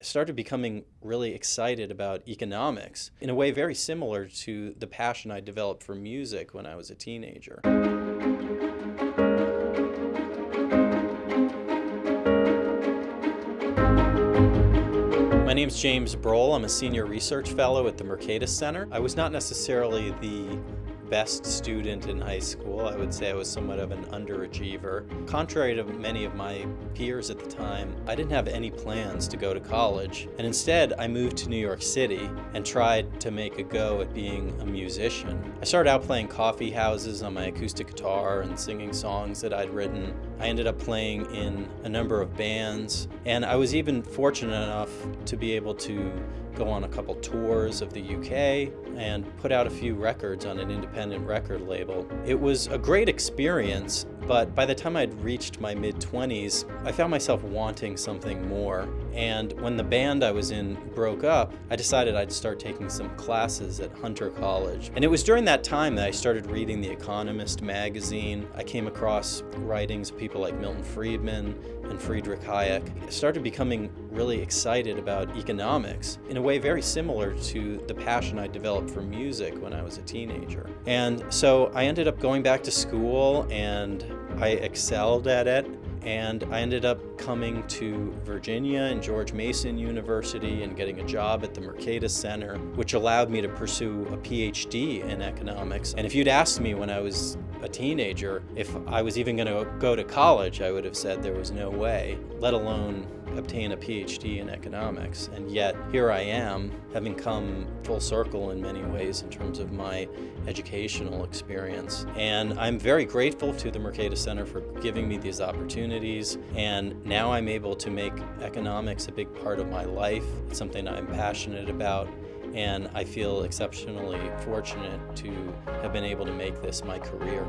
Started becoming really excited about economics in a way very similar to the passion I developed for music when I was a teenager. My name is James Broughel. I'm a senior research fellow at the Mercatus Center. I was not necessarily the best student in high school. I would say I was somewhat of an underachiever. Contrary to many of my peers at the time, I didn't have any plans to go to college. And instead, I moved to New York City and tried to make a go at being a musician. I started out playing coffee houses on my acoustic guitar and singing songs that I'd written. I ended up playing in a number of bands, and I was even fortunate enough to be able to go on a couple tours of the UK and put out a few records on an independent record label. It was a great experience, but by the time I'd reached my mid-20s, I found myself wanting something more. And when the band I was in broke up, I decided I'd start taking some classes at Hunter College. And it was during that time that I started reading The Economist magazine. I came across writings of people like Milton Friedman and Friedrich Hayek. Started becoming really excited about economics in a way very similar to the passion I developed for music when I was a teenager. And so I ended up going back to school and I excelled at it and I ended up coming to Virginia and George Mason University and getting a job at the Mercatus Center, which allowed me to pursue a PhD in economics. And if you'd asked me when I was a teenager if I was even going to go to college, I would have said there was no way, let alone obtain a PhD in economics. And yet here I am, having come full circle in many ways in terms of my educational experience. And I'm very grateful to the Mercatus Center for giving me these opportunities. And now I'm able to make economics a big part of my life. It's something I'm passionate about and I feel exceptionally fortunate to have been able to make this my career.